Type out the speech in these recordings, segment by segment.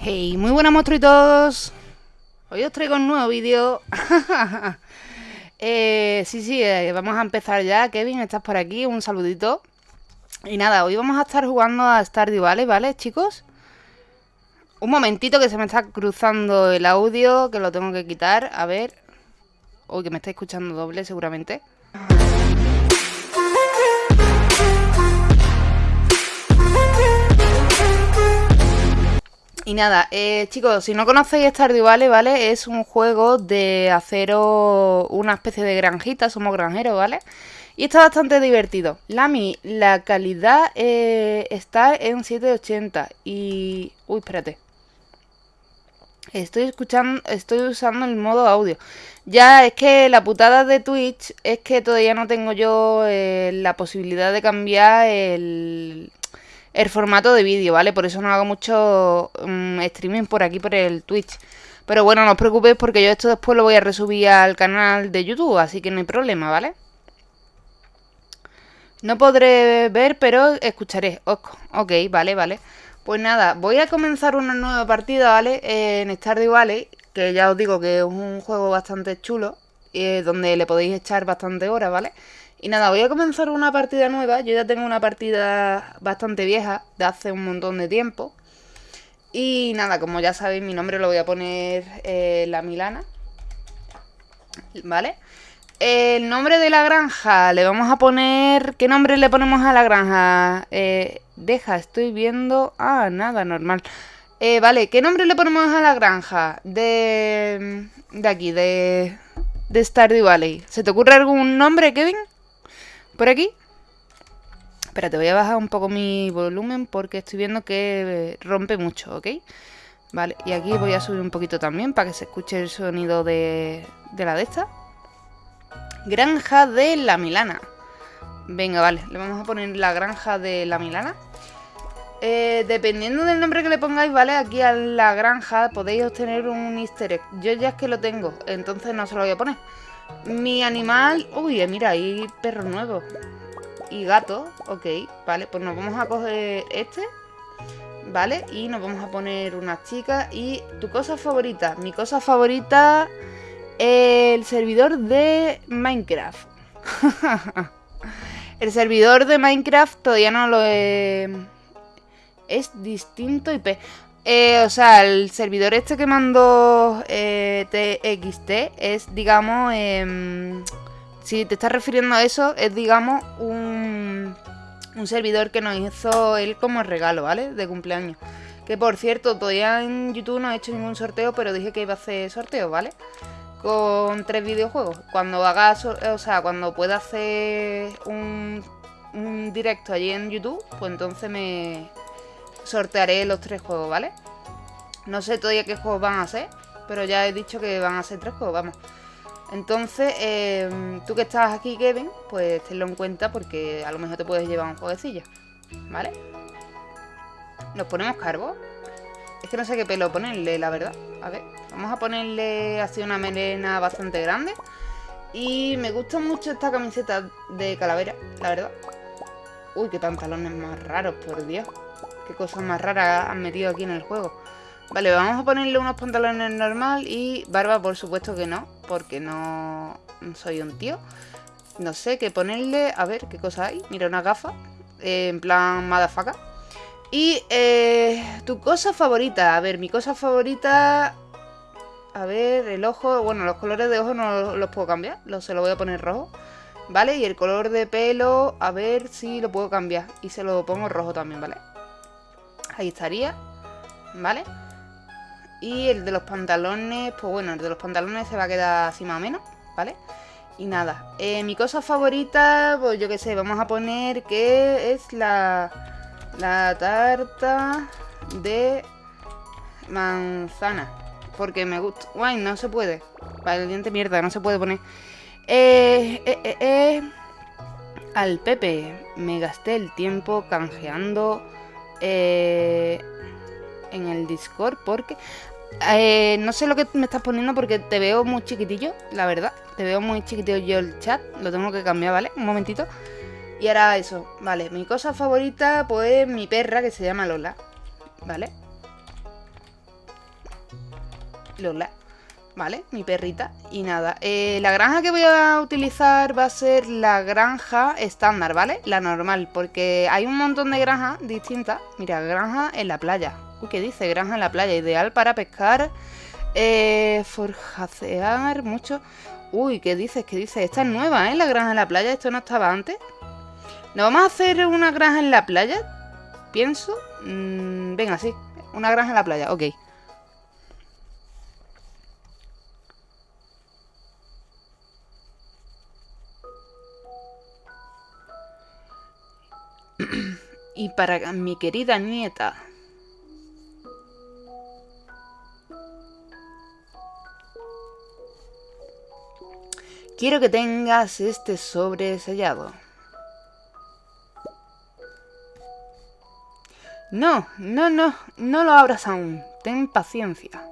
Hey, muy buenas monstruitos. Hoy os traigo un nuevo vídeo. eh, sí, sí, eh, vamos a empezar ya. Kevin, estás por aquí, un saludito. Y nada, hoy vamos a estar jugando a Stardew Valley, ¿vale, chicos? Un momentito que se me está cruzando el audio, que lo tengo que quitar. A ver. Uy, que me está escuchando doble seguramente. Y nada, eh, chicos, si no conocéis Stardew Valley, ¿vale? Es un juego de haceros una especie de granjita, somos granjeros, ¿vale? Y está bastante divertido. Lami, la calidad eh, está en 780 y... Uy, espérate. Estoy escuchando, estoy usando el modo audio. Ya, es que la putada de Twitch es que todavía no tengo yo eh, la posibilidad de cambiar el, el formato de vídeo, ¿vale? Por eso no hago mucho mm, streaming por aquí, por el Twitch. Pero bueno, no os preocupéis porque yo esto después lo voy a resubir al canal de YouTube, así que no hay problema, ¿vale? No podré ver, pero escucharé. Ok, vale, vale. Pues nada, voy a comenzar una nueva partida, ¿vale? En Stardew Valley, que ya os digo que es un juego bastante chulo, eh, donde le podéis echar bastante horas, ¿vale? Y nada, voy a comenzar una partida nueva. Yo ya tengo una partida bastante vieja, de hace un montón de tiempo. Y nada, como ya sabéis, mi nombre lo voy a poner eh, La Milana. ¿Vale? El nombre de la granja le vamos a poner... ¿Qué nombre le ponemos a la granja? Eh, deja, estoy viendo... Ah, nada, normal. Eh, vale, ¿qué nombre le ponemos a la granja? De... De aquí, de... De Stardew Valley. ¿Se te ocurre algún nombre, Kevin? Por aquí. Espérate, voy a bajar un poco mi volumen porque estoy viendo que rompe mucho, ¿ok? Vale, y aquí voy a subir un poquito también para que se escuche el sonido de, de la de esta. Granja de la Milana. Venga, vale, le vamos a poner la granja de la Milana. Eh, dependiendo del nombre que le pongáis, ¿vale? Aquí a la granja podéis obtener un easter egg. Yo ya es que lo tengo, entonces no se lo voy a poner. Mi animal... Uy, mira, hay perro nuevo. Y gato, ok, vale, pues nos vamos a coger este, ¿vale? Y nos vamos a poner unas chicas. Y tu cosa favorita, mi cosa favorita, el servidor de Minecraft. el servidor de Minecraft todavía no lo he... Es distinto IP. Eh, o sea, el servidor este que mandó eh, TXT es, digamos, em, si te estás refiriendo a eso, es, digamos, un, un servidor que nos hizo él como regalo, ¿vale? De cumpleaños. Que por cierto, todavía en YouTube no he hecho ningún sorteo, pero dije que iba a hacer sorteo, ¿vale? Con tres videojuegos. Cuando haga, o sea, cuando pueda hacer un directo allí en YouTube, pues entonces me, sortearé los tres juegos, ¿vale? No sé todavía qué juegos van a ser, pero ya he dicho que van a ser tres juegos, vamos. Entonces, em, tú que estás aquí, Kevin, pues tenlo en cuenta porque a lo mejor te puedes llevar un jueguecillo, ¿vale? Nos ponemos carbo. Es que no sé qué pelo ponerle, la verdad. A ver, vamos a ponerle así una melena bastante grande. Y me gusta mucho esta camiseta de calavera, la verdad. Uy, qué pantalones más raros, por Dios. Qué cosas más raras han metido aquí en el juego. Vale, vamos a ponerle unos pantalones normal y barba por supuesto que no, porque no soy un tío. No sé qué ponerle, a ver qué cosa hay. Mira, una gafa, eh, en plan madafaca. Y eh, tu cosa favorita, a ver, mi cosa favorita... A ver, el ojo, bueno, los colores de ojo no los puedo cambiar, se lo voy a poner rojo. ¿Vale? Y el color de pelo, a ver si lo puedo cambiar. Y se lo pongo rojo también, ¿vale? Ahí estaría, ¿vale? Y el de los pantalones, pues bueno, el de los pantalones se va a quedar así más o menos, ¿vale? Y nada, eh, mi cosa favorita, pues yo qué sé, vamos a poner que es la, la tarta de manzana. Porque me gusta... Guay, no se puede. Vale, el diente mierda, no se puede poner. Eh, eh, eh, eh, Al Pepe me gasté el tiempo canjeando eh, en el Discord porque... Eh, no sé lo que me estás poniendo porque te veo muy chiquitillo, la verdad. Te veo muy chiquitillo yo el chat. Lo tengo que cambiar, ¿vale? Un momentito. Y ahora eso, vale. Mi cosa favorita, pues mi perra que se llama Lola. ¿Vale? Lola. ¿Vale? Mi perrita. Y nada. Eh, la granja que voy a utilizar va a ser la granja estándar, ¿vale? La normal. Porque hay un montón de granjas distintas. Mira, granja en la playa. Uy, ¿qué dice? Granja en la playa. Ideal para pescar. Eh, forjacear mucho. Uy, ¿qué dices? ¿Qué dices? Esta es nueva, ¿eh? La granja en la playa. Esto no estaba antes. ¿No vamos a hacer una granja en la playa? Pienso. Mm, venga, sí. Una granja en la playa. Ok. Y para mi querida nieta. Quiero que tengas este sobre sellado. No, no, no, no lo abras aún. Ten paciencia.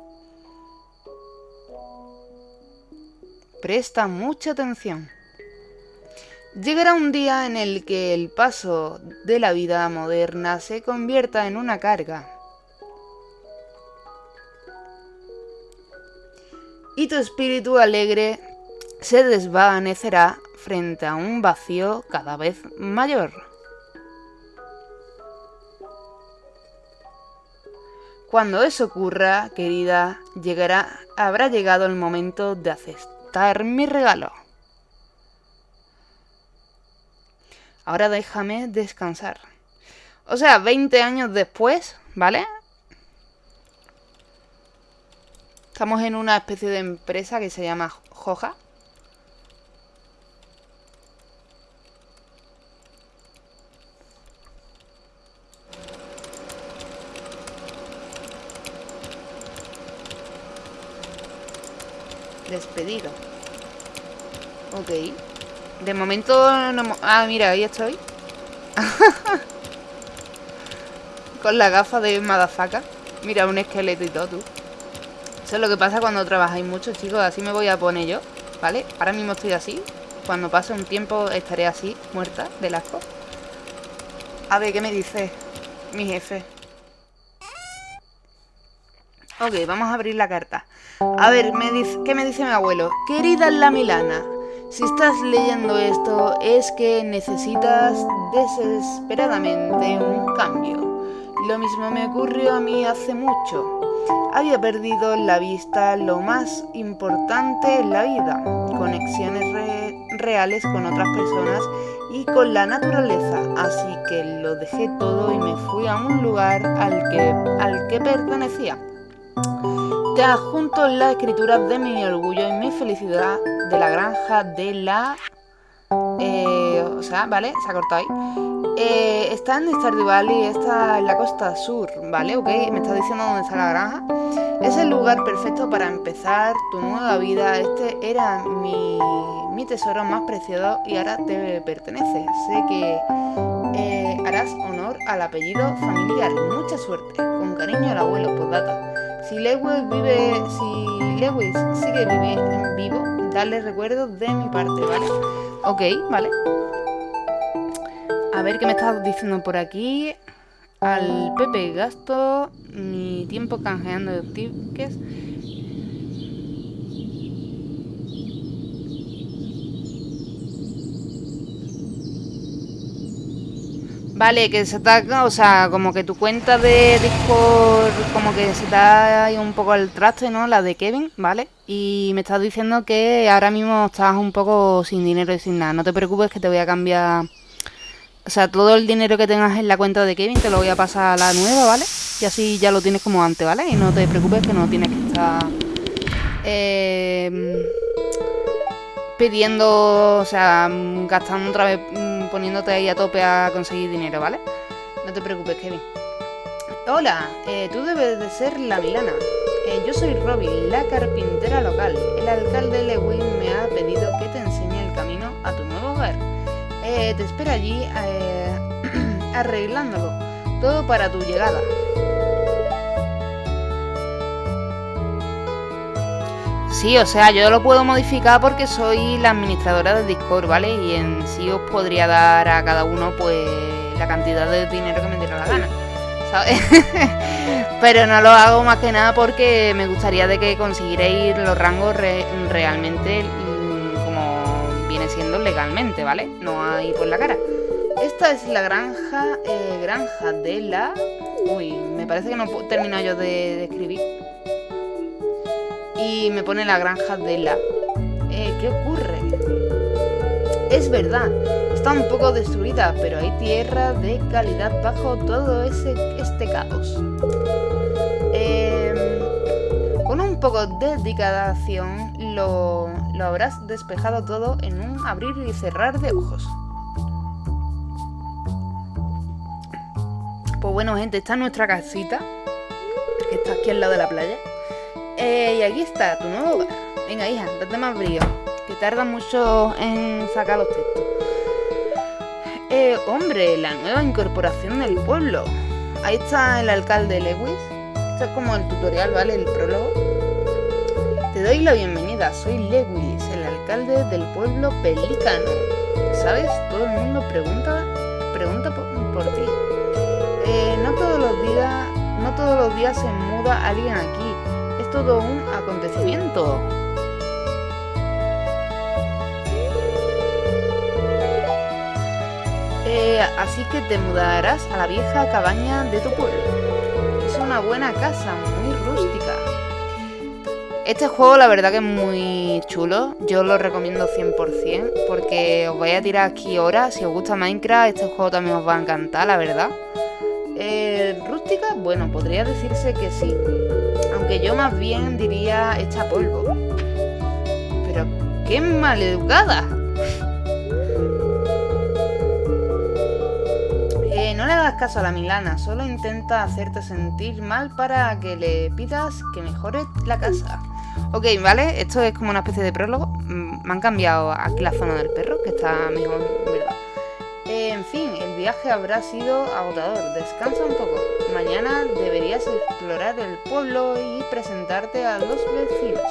Presta mucha atención. Llegará un día en el que el paso de la vida moderna se convierta en una carga. Y tu espíritu alegre se desvanecerá frente a un vacío cada vez mayor. Cuando eso ocurra, querida, llegará, habrá llegado el momento de aceptar mi regalo. Ahora déjame descansar. O sea, 20 años después, ¿vale? Estamos en una especie de empresa que se llama Joja. Despedido. Ok. De momento no... Ah, mira, ahí estoy. Con la gafa de Madafaka. Mira, un esqueleto y todo, tú. Eso es lo que pasa cuando trabajáis mucho, chicos. Así me voy a poner yo, ¿vale? Ahora mismo estoy así. Cuando pase un tiempo estaré así, muerta, del asco. A ver, ¿qué me dice mi jefe? Ok, vamos a abrir la carta. A ver, ¿qué me dice mi abuelo? Querida la Milana, si estás leyendo esto es que necesitas desesperadamente un cambio. Lo mismo me ocurrió a mí hace mucho. Había perdido la vista lo más importante en la vida, conexiones reales con otras personas y con la naturaleza, así que lo dejé todo y me fui a un lugar al que, al que pertenecía. Te adjunto la escritura de mi orgullo y mi felicidad de la granja de la... Eh, o sea, ¿vale? Se ha cortado ahí. Eh, está en Stardew Valley, está en la costa sur, ¿vale? Ok, me está diciendo dónde está la granja. Es el lugar perfecto para empezar tu nueva vida. Este era mi, mi tesoro más preciado y ahora te pertenece. Sé que eh, harás honor al apellido familiar. Mucha suerte. Con cariño al abuelo, data. Si Lewis vive, si Lewis sigue vive, vivo, dale recuerdos de mi parte, ¿vale? Ok, vale. A ver qué me estás diciendo por aquí. Al Pepe gasto mi tiempo canjeando tickets Vale, que se está, o sea, como que tu cuenta de Discord, como que se está un poco al traste, ¿no? La de Kevin, ¿vale? Y me estás diciendo que ahora mismo estás un poco sin dinero y sin nada. No te preocupes que te voy a cambiar... O sea, todo el dinero que tengas en la cuenta de Kevin te lo voy a pasar a la nueva, ¿vale? Y así ya lo tienes como antes, ¿vale? Y no te preocupes que no tienes que estar... Eh, pidiendo, o sea, gastando otra vez poniéndote ahí a tope a conseguir dinero, ¿vale? No te preocupes, Kevin. Hola, eh, tú debes de ser la Milana. Eh, yo soy Robin, la carpintera local. El alcalde Lewin me ha pedido que te enseñe el camino a tu nuevo hogar. Eh, te espera allí arreglándolo. Todo para tu llegada. Sí, o sea, yo lo puedo modificar porque soy la administradora de Discord, ¿vale? Y en sí os podría dar a cada uno, pues, la cantidad de dinero que me diera la gana, ¿sabes? Pero no lo hago más que nada porque me gustaría de que consiguiréis los rangos realmente mm, como viene siendo legalmente, ¿vale? No hay por la cara. Esta es la granja, eh, granja de la... Uy, me parece que no he terminado yo de, escribir. Y me pone la granja de la... Eh, ¿Qué ocurre? Es verdad, está un poco destruida, pero hay tierra de calidad bajo todo ese, este caos. Em, con un poco de dedicación lo, lo habrás despejado todo en un abrir y cerrar de ojos. Pues bueno, gente, esta es nuestra casita, que está aquí al lado de la playa. Eh, y aquí está, tu nuevo. Venga, hija, date más brío que tarda mucho en sacar los textos. Eh, hombre, la nueva incorporación del pueblo. Ahí está el alcalde Lewis. Esto es como el tutorial, ¿vale? El prólogo. Te doy la bienvenida, soy Lewis, el alcalde del pueblo Pelícano. ¿Sabes? Todo el mundo pregunta, pregunta por, ti. Eh, no todos los días, no todos los días se muda alguien aquí. Todo un acontecimiento. así que te mudarás a la vieja cabaña de tu pueblo. Es una buena casa, muy rústica. Este juego la verdad que es muy chulo, yo lo recomiendo 100% porque os voy a tirar aquí horas, si os gusta Minecraft este juego también os va a encantar, la verdad. Eh, rústica, bueno, podría decirse que sí, aunque yo más bien diría hecha polvo. Pero qué maleducada. no le hagas caso a la Milana, solo intenta hacerte sentir mal para que le pidas que mejore la casa. Ok, vale, esto es como una especie de prólogo. Mm, me han cambiado aquí la zona del perro, que está mejor, ¿verdad? en fin, viaje habrá sido agotador. Descansa un poco. Mañana deberías explorar el pueblo y presentarte a los vecinos.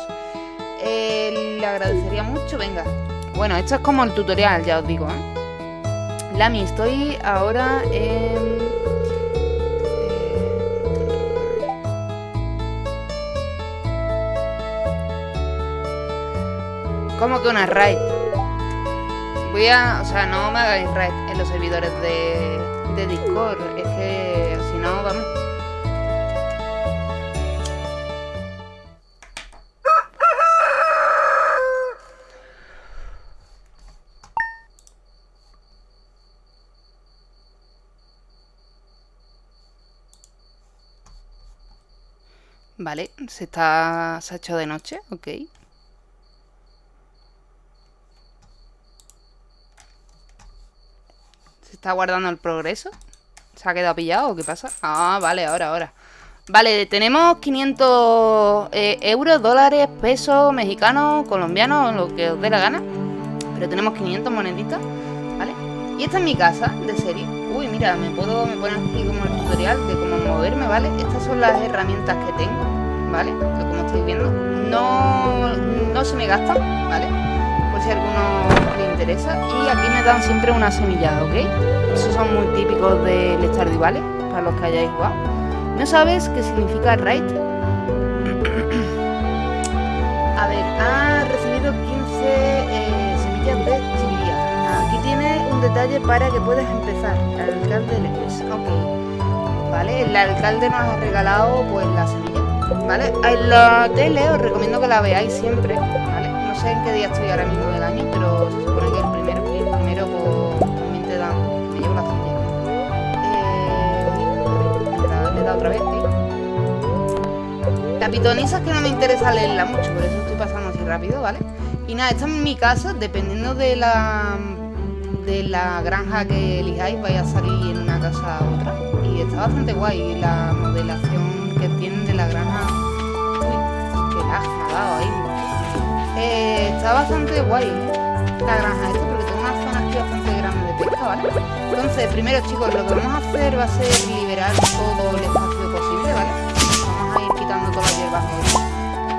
Eh, le agradecería mucho, venga. Bueno, esto es como el tutorial, ya os digo, ¿eh? Lami, estoy ahora en... ¿Cómo que una raid? Voy a... O sea, no me hagáis raid en los servidores de, de Discord. Es que si no, vamos... Vale, se está. se ha hecho de noche, ok. Se está guardando el progreso. ¿Se ha quedado pillado o qué pasa? Ah, vale, ahora, ahora. Vale, tenemos 500 eh, euros, dólares, pesos, mexicanos, colombianos, lo que os dé la gana. Pero tenemos 500 moneditas, ¿vale? Y esta es mi casa de serie. Uy, mira, me puedo, me poner aquí como el tutorial de cómo moverme, ¿vale? Estas son las herramientas que tengo. ¿vale? Como estáis viendo, no, no se me gastan, ¿vale? Por si alguno interesa. Y aquí me dan siempre una semillada, ¿ok? Esos son muy típicos del Stardew ¿vale? para los que hayáis jugado. ¿No sabes qué significa raid? a ver, ha recibido 15 eh, semillas de chiviría. Aquí tiene un detalle para que puedas empezar. El alcalde le Ok. ¿Vale? El alcalde nos ha regalado pues la semilla ¿vale? En la tele os recomiendo que la veáis siempre, ¿vale? No sé en qué día estoy ahora mismo supone que el primero, el primero pues, también te da, me llevo la cilla. Eh, le da otra vez. La que no me interesa leerla mucho, por eso estoy pasando así rápido, ¿vale? Y nada, esta es mi casa, dependiendo de la de la granja que elijáis, vais a salir en una casa u otra. Y está bastante guay la modelación que tienen de la granja. Uy, ha dado ahí. Eh, está bastante guay la granja esta porque tiene una zona aquí bastante grande de pesca, ¿vale? Entonces, primero chicos, lo que vamos a hacer va a ser liberar todo el espacio posible, ¿vale? Vamos a ir quitando todas las hierbas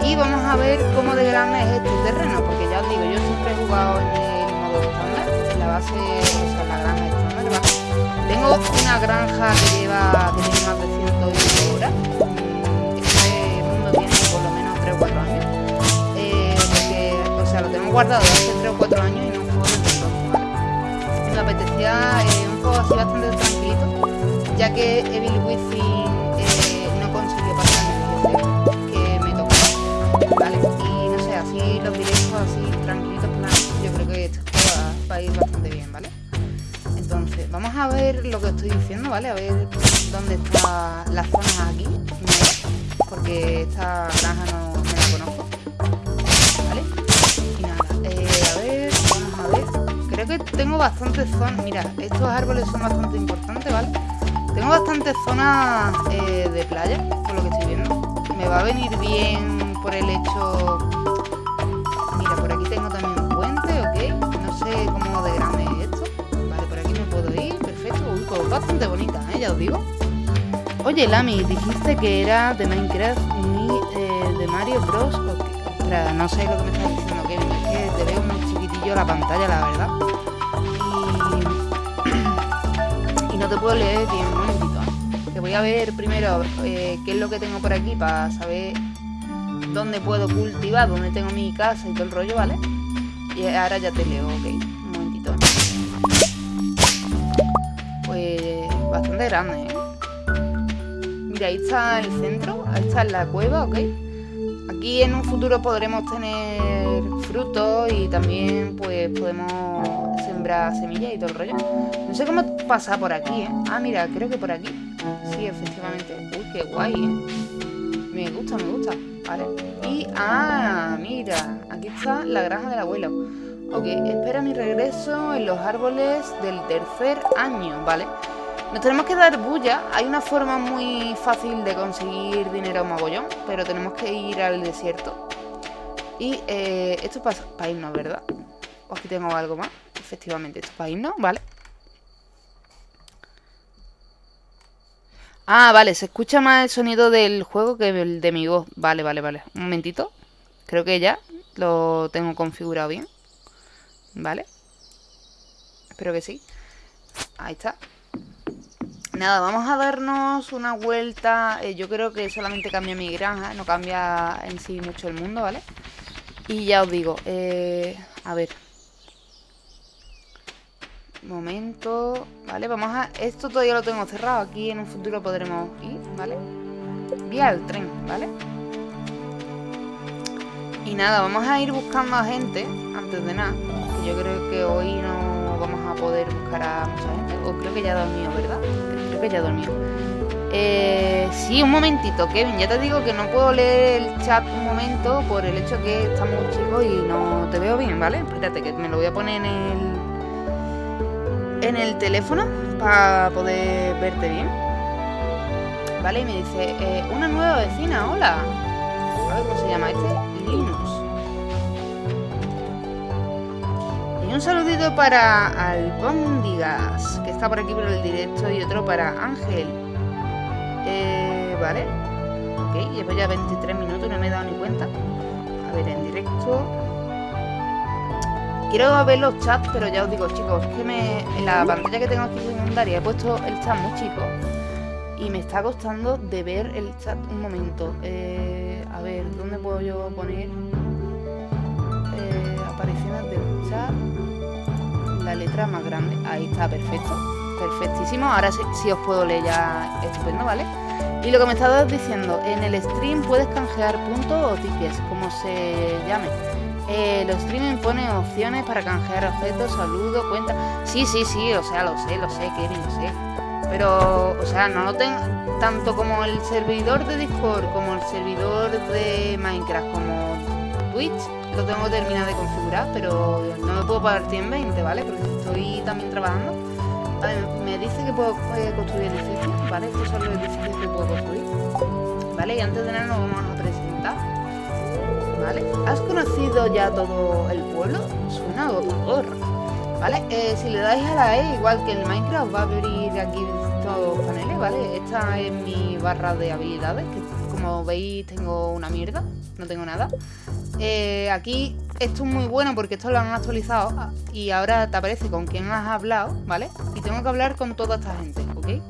y vamos a ver cómo de grande es este terreno, porque ya os digo, yo siempre he jugado en el modo estándar, en la base, o sea, en la granja estándar, ¿vale? Tengo una granja que lleva, que tiene más de 100 horas. Mm, este mundo tiene por lo menos 3 o 4 años. Eh, porque, o sea, lo tenemos guardado hace 3 o 4 y no juego desde entonces, ¿vale? Me apetecía eh, un juego así bastante tranquilito, ya que Evil Within eh, no consiguió pasar el que me tocó, ¿vale? Y no sé, así los directos así tranquilitos, plan, yo creo que esto va, va a ir bastante bien, ¿vale? Entonces, vamos a ver lo que estoy diciendo, ¿vale? A ver dónde están las zonas aquí. Porque esta granja no, Que tengo bastantes zonas. Mira, estos árboles son bastante importantes, ¿vale? Tengo bastantes zonas eh, de playa, por lo que estoy viendo. Me va a venir bien por el hecho... Mira, por aquí tengo también un puente, ¿ok? No sé cómo de grande es esto. Vale, por aquí me puedo ir, perfecto. Uy, pues bastante bonita, ¿eh? Ya os digo. Oye, Lami, dijiste que era de Minecraft ni eh, de Mario Bros. o qué? Ostras, no sé lo que me estás diciendo, Kevin. Es que te veo muy la pantalla, la verdad. Y, no te puedo leer bien, un momentito. Que voy a ver primero eh, qué es lo que tengo por aquí para saber dónde puedo cultivar, dónde tengo mi casa y todo el rollo, ¿vale? Y ahora ya te leo, ok. Un momentito. Pues bastante grande, ¿eh? Mira, ahí está el centro, ahí está la cueva, ¿ok? Aquí en un futuro podremos tener frutos y también pues podemos sembrar semillas y todo el rollo. No sé cómo pasa por aquí, ¿eh? Ah, mira, creo que por aquí. Sí, efectivamente. Uy, qué guay, ¿eh? Me gusta, me gusta. Vale. Y, ah, mira, aquí está la granja del abuelo. Ok, espera mi regreso en los árboles del tercer año, ¿vale? Nos tenemos que dar bulla. Hay una forma muy fácil de conseguir dinero a mogollón, pero tenemos que ir al desierto. Y eh, esto es para irnos, ¿verdad? O aquí tengo algo más. Efectivamente, esto es para irnos, ¿vale? Ah, vale, se escucha más el sonido del juego que el de mi voz. Vale, vale, vale. Un momentito. Creo que ya lo tengo configurado bien. ¿Vale? Espero que sí. Ahí está. Nada, vamos a darnos una vuelta. Eh, yo creo que solamente cambia mi granja, no cambia en sí mucho el mundo, ¿vale? Y ya os digo, eh, a ver. Momento, ¿vale? Vamos a... Esto todavía lo tengo cerrado, aquí en un futuro podremos ir, ¿vale? Vía el tren, ¿vale? Y nada, vamos a ir buscando a gente antes de nada. Yo creo que hoy no vamos a poder buscar a mucha gente. O creo que ya dormido, ¿verdad? Creo que ya dormido. Eh, sí, un momentito, Kevin. Ya te digo que no puedo leer el chat un momento por el hecho que estamos chicos y no te veo bien, ¿vale? Espérate, que me lo voy a poner en el en el teléfono para poder verte bien. Vale, y me dice, eh, una nueva vecina, hola. A ver cómo se llama este. Linus. Y un saludito para Albóndigas, que está por aquí por el directo, y otro para Ángel. Eh, vale. Ok, llevo ya 23 minutos, no me he dado ni cuenta. A ver, en directo. Quiero ver los chats, pero ya os digo, chicos, que me, en la pantalla que tengo aquí secundaria he puesto el chat muy chico. Y me está costando de ver el chat un momento. Eh, a ver, ¿dónde puedo yo poner eh, apariciones del chat? La letra más grande. Ahí está, perfecto. Perfectísimo. Ahora sí, sí os puedo leer ya estupendo, ¿vale? Y lo que me estabas diciendo, en el stream puedes canjear puntos o tickets, como se llame. Eh, los streaming ponen opciones para canjear objetos, saludos, cuentas. Sí, sí, sí, o sea, lo sé, lo sé, Kevin, lo sé. Pero, o sea, no lo tengo tanto como el servidor de Discord, como el servidor de Minecraft, como Twitch. Lo tengo terminado de configurar, pero no me puedo pagar 120, ¿vale? Porque estoy también trabajando. Me dice que puedo construir edificios, ¿vale? Estos son los edificios que puedo construir. ¿Vale? Y antes de nada nos vamos a presentar. ¿Vale? ¿Has conocido ya todo el pueblo? Suena agotador. ¿Vale? Eh, si le dais a la E, igual que en Minecraft, va a abrir aquí todos los paneles, ¿vale? Esta es mi barra de habilidades, que como veis tengo una mierda, no tengo nada. Eh, aquí esto es muy bueno porque esto lo han actualizado y ahora te aparece con quién has hablado, ¿vale? Y tengo que hablar con toda esta gente, ¿ok? ¿Qué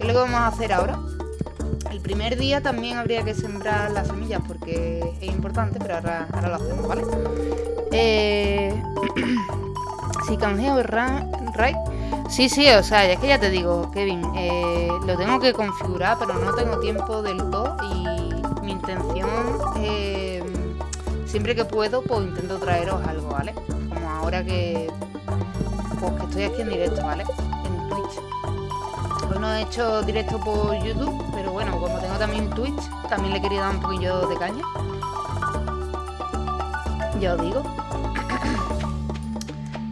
es lo que vamos a hacer ahora? El primer día también habría que sembrar las semillas porque es importante, pero ahora, ahora lo hacemos, ¿vale? Eh... si canjeo right Sí, sí, o sea, es que ya te digo, Kevin, eh, lo tengo que configurar, pero no tengo tiempo del todo y mi intención, eh, siempre que puedo, pues intento traeros algo, ¿vale? Como ahora que, pues, que estoy aquí en directo, ¿vale? En Twitch. Hoy no he hecho directo por YouTube, pero bueno, como tengo también Twitch, también le quería dar un poquillo de caña. Ya os digo.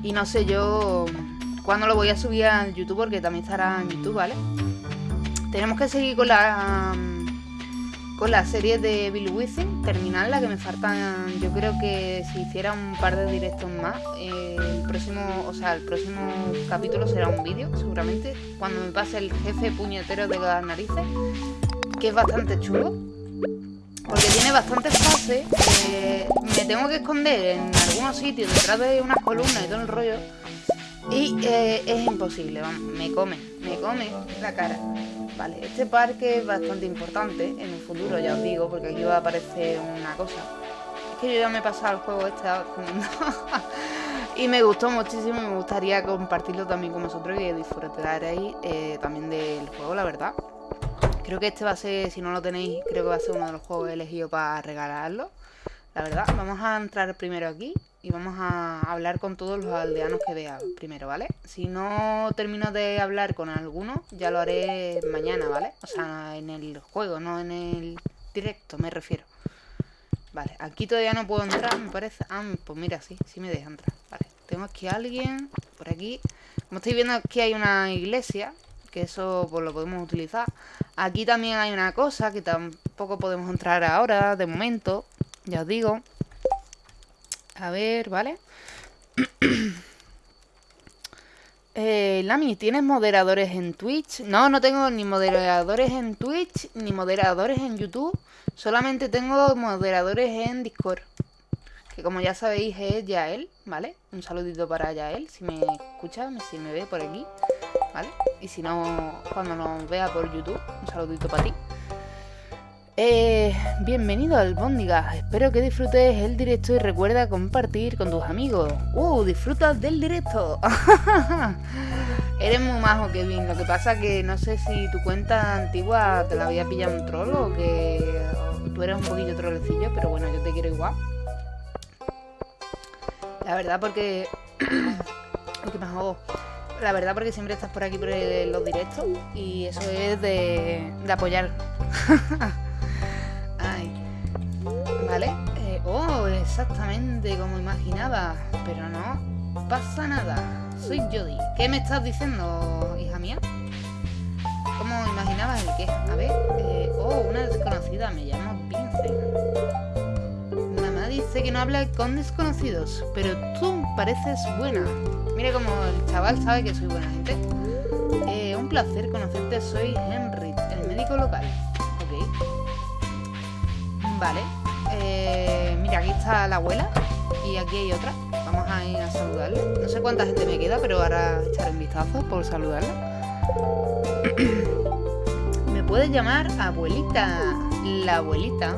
y no sé, yo cuando lo voy a subir a YouTube porque también estará en YouTube, ¿vale? Tenemos que seguir con la con la serie de Bill Withing, terminarla, que me faltan, yo creo que si hiciera un par de directos más, el próximo, o sea, el próximo capítulo será un vídeo, seguramente, cuando me pase el jefe puñetero de las narices, que es bastante chulo, porque tiene bastantes fases, eh, me tengo que esconder en algunos sitios, detrás de unas columnas y todo el rollo, y eh, es imposible, vamos, me come, me come la cara. Vale, este parque es bastante importante en el futuro, ya os digo, porque aquí va a aparecer una cosa. Es que yo ya me he pasado el juego este y me gustó muchísimo me gustaría compartirlo también con vosotros y disfrutaréis eh, también del juego, la verdad. Creo que este va a ser, si no lo tenéis, creo que va a ser uno de los juegos elegidos para regalarlo. La verdad, vamos a entrar primero aquí y vamos a hablar con todos los aldeanos que vea primero, ¿vale? Si no termino de hablar con alguno, ya lo haré mañana, ¿vale? O sea, en el juego, no en el directo, me refiero. Vale, aquí todavía no puedo entrar, me parece. Ah, pues mira, sí, sí me deja entrar. Vale, tengo aquí a alguien por aquí. Como estáis viendo, aquí hay una iglesia, que eso pues lo podemos utilizar. Aquí también hay una cosa que tampoco podemos entrar ahora, de momento, ya os digo. A ver, ¿vale? eh, Lami, ¿tienes moderadores en Twitch? No, no tengo ni moderadores en Twitch ni moderadores en YouTube. Solamente tengo moderadores en Discord. Que como ya sabéis es Yael, ¿vale? Un saludito para Yael, si me escucha, si me ve por aquí, ¿vale? Y si no, cuando nos vea por YouTube, un saludito para ti. Eh, bienvenido al Bóndiga, espero que disfrutes el directo y recuerda compartir con tus amigos. ¡Uh! Disfrutas del directo. Eres muy majo, Kevin. Lo que pasa que no sé si tu cuenta antigua te la había pillado un troll o que tú eres un poquillo trolecillo, pero bueno, yo te quiero igual. La verdad porque... porque me hago... La verdad porque siempre estás por aquí por los directos y eso es de, de apoyar. exactamente como imaginaba. Pero no pasa nada. Soy Jody. ¿Qué me estás diciendo, hija mía? ¿Cómo imaginabas el qué? A ver. Eh, oh, una desconocida. Me llamo Vincent. Mamá dice que no habla con desconocidos. Pero tú pareces buena. Mira como el chaval sabe que soy buena gente. Eh, un placer conocerte. Soy Henry, el médico local. Ok. Vale. Eh, mira, aquí está la abuela y aquí hay otra. Vamos a ir a saludarla. No sé cuánta gente me queda, pero ahora echaré un vistazo por saludarla. me puedes llamar abuelita. La abuelita.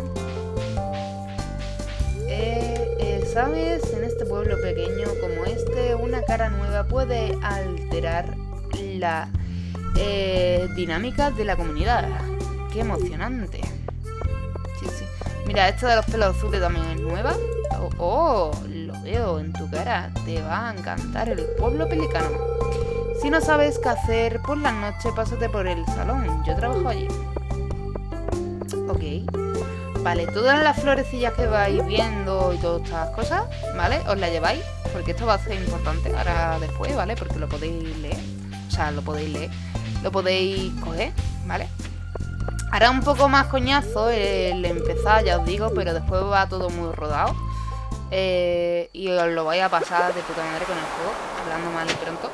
Eh, eh, ¿Sabes? En este pueblo pequeño como este, una cara nueva puede alterar la dinámica de la comunidad. ¡Qué emocionante! Mira, esta de los pelos azules también es nueva. Oh, oh, lo veo en tu cara. Te va a encantar el pueblo pelicano. Si no sabes qué hacer por la noche, pásate por el salón. Yo trabajo allí. Ok. Vale, todas las florecillas que vais viendo y todas estas cosas, ¿vale? Os las lleváis, porque esto va a ser importante ahora después, ¿vale? Porque lo podéis leer. O sea, lo podéis leer. Lo podéis coger, ¿vale? Hará un poco más coñazo el empezar, ya os digo, pero después va todo muy rodado. Eh, y os lo vais a pasar de puta madre con el juego, hablando mal y pronto.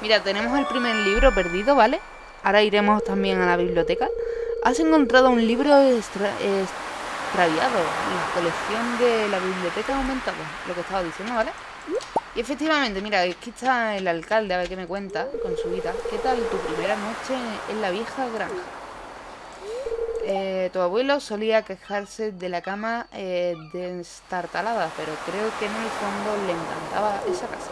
Mira, tenemos el primer libro perdido, ¿vale? Ahora iremos también a la biblioteca. Has encontrado un libro extraviado en la colección de la biblioteca aumentada. Lo que estaba diciendo, ¿vale? Y efectivamente, mira, aquí está el alcalde, a ver qué me cuenta con su vida. ¿Qué tal tu primera noche en la vieja granja? Eh, tu abuelo solía quejarse de la cama eh, destartalada, pero creo que en el fondo le encantaba esa casa.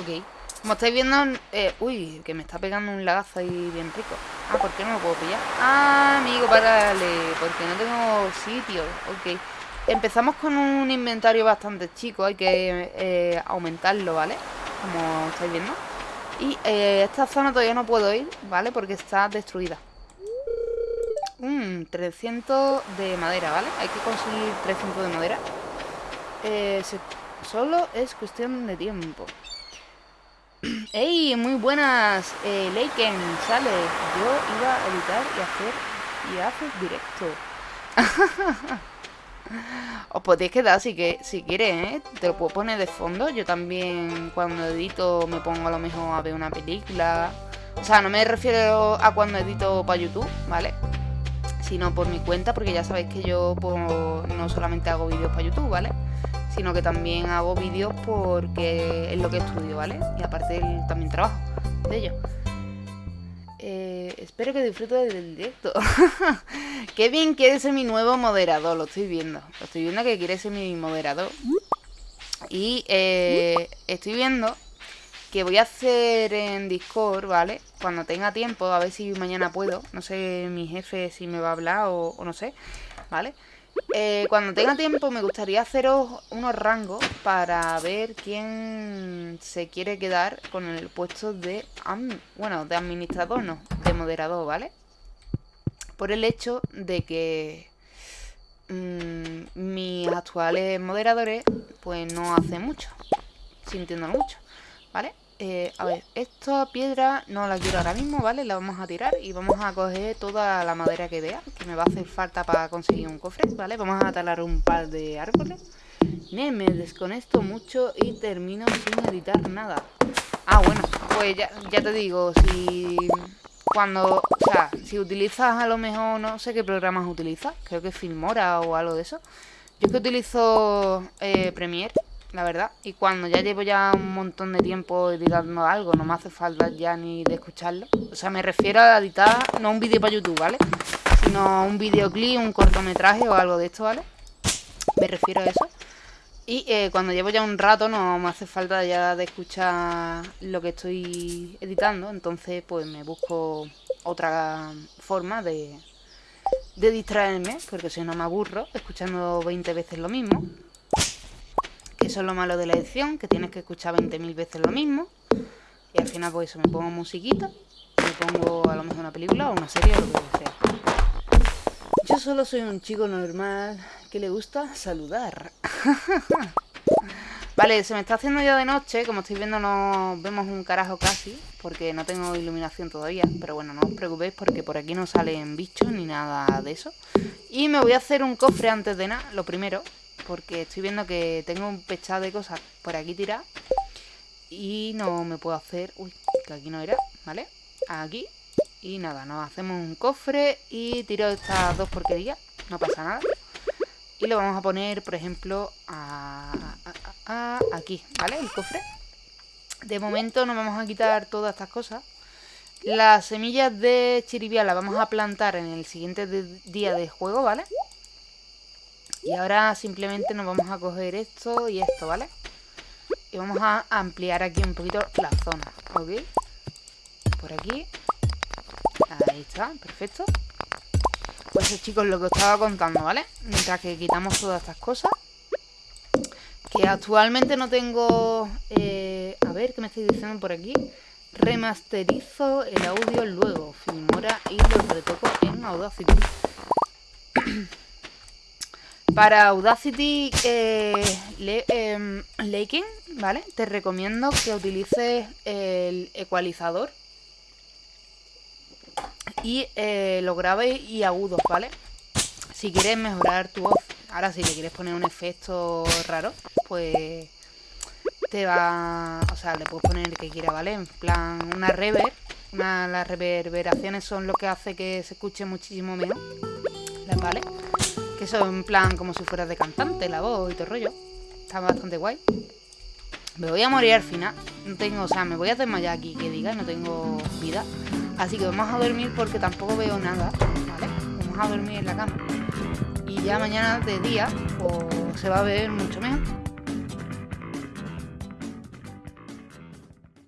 Ok. Como estáis viendo... Eh, uy, que me está pegando un lagazo ahí bien rico. Ah, ¿por qué no lo puedo pillar? Ah, amigo, párale. Porque no tengo sitio. Ok. Empezamos con un inventario bastante chico. Hay que eh, aumentarlo, ¿vale? Como estáis viendo. Y esta zona todavía no puedo ir, ¿vale? Porque está destruida. Mmm, 300 de madera, ¿vale? Hay que conseguir 300 de madera. Eh, solo es cuestión de tiempo. ¡Ey! Muy buenas, eh, Leiken, sale. Yo iba a editar y hacer y haces directo. Os podéis quedar si, que, si quieres, ¿eh? Te lo puedo poner de fondo. Yo también cuando edito me pongo a lo mejor a ver una película. O sea, no me refiero a cuando edito para YouTube, ¿vale? Sino por mi cuenta, porque ya sabéis que yo pues, no solamente hago vídeos para YouTube, ¿vale? sino que también hago vídeos porque es lo que estudio, ¿vale? Y aparte también trabajo de ello. Eh, espero que disfrutes del directo. Qué bien quiere ser mi nuevo moderador, lo estoy viendo. Lo estoy viendo que quiere ser mi moderador. Y eh, estoy viendo que voy a hacer en Discord, ¿vale? Cuando tenga tiempo, a ver si mañana puedo. No sé mi jefe si me va a hablar o, no sé, ¿vale? Eh, cuando tenga tiempo me gustaría haceros unos rangos para ver quién se quiere quedar con el puesto de... Bueno, de administrador no, de moderador, ¿vale? Por el hecho de que mm, mis actuales moderadores pues no hacen mucho, sintiendo mucho, ¿vale? Eh, a ver, esta piedra no la quiero ahora mismo, ¿vale? La vamos a tirar y vamos a coger toda la madera que vea, que me va a hacer falta para conseguir un cofre, ¿vale? Vamos a talar un par de árboles. Me desconecto mucho y termino sin editar nada. Ah, bueno, pues ya, ya te digo, si cuando, o sea, si utilizas a lo mejor, no sé qué programas utilizas, creo que Filmora o algo de eso. Yo es que utilizo eh, Premiere la verdad. Y cuando ya llevo ya un montón de tiempo editando algo, no me hace falta ya ni de escucharlo. O sea, me refiero a editar, no un vídeo para YouTube, ¿vale? Sino un videoclip, un cortometraje o algo de esto, ¿vale? Me refiero a eso. Y eh, cuando llevo ya un rato no me hace falta ya de escuchar lo que estoy editando. Entonces, pues me busco otra forma de, de distraerme, porque si no me aburro escuchando 20 veces lo mismo. Eso es lo malo de la edición, que tienes que escuchar 20.000 veces lo mismo. Y al final pues eso, me pongo musiquita, me pongo a lo mejor una película o una serie o lo que sea. Yo solo soy un chico normal que le gusta saludar. vale, se me está haciendo ya de noche, como estáis viendo no vemos un carajo casi, porque no tengo iluminación todavía. Pero bueno, no os preocupéis porque por aquí no salen bichos ni nada de eso. Y me voy a hacer un cofre antes de nada, lo primero, porque estoy viendo que tengo un pechado de cosas por aquí tiradas y no me puedo hacer... Uy, que aquí no era, ¿vale? Aquí y nada, nos hacemos un cofre y tiro estas dos porquerías, no pasa nada. Y lo vamos a poner, por ejemplo, aquí, ¿vale? El cofre. De momento nos vamos a quitar todas estas cosas. Las semillas de chiribia las vamos a plantar en el siguiente día de juego, ¿vale? Y ahora simplemente nos vamos a coger esto y esto, ¿vale? Y vamos a ampliar aquí un poquito la zona, ¿ok? Por aquí. Ahí está, perfecto. Pues eso, chicos, lo que os estaba contando, ¿vale? Mientras que quitamos todas estas cosas. Que actualmente no tengo... Eh, a ver, ¿qué me estáis diciendo por aquí? Remasterizo el audio luego. Filmora y lo retoco en Audacity. Para Audacity eh, em, ¿vale? Te recomiendo que utilices el ecualizador y eh, lo graves y agudos, ¿vale? Si quieres mejorar tu voz, ahora si le quieres poner un efecto raro, pues te va... O sea, le puedes poner el que quiera, ¿vale? En plan, una reverb, las reverberaciones son lo que hace que se escuche muchísimo mejor. ¿Vale? Que eso en plan como si fuera de cantante, la voz y todo el rollo. Está bastante guay. Me voy a morir al final. No tengo, o sea, me voy a desmayar aquí, que diga, no tengo vida. Así que vamos a dormir porque tampoco veo nada, ¿vale? Vamos a dormir en la cama. Y ya mañana de día, pues se va a ver mucho mejor.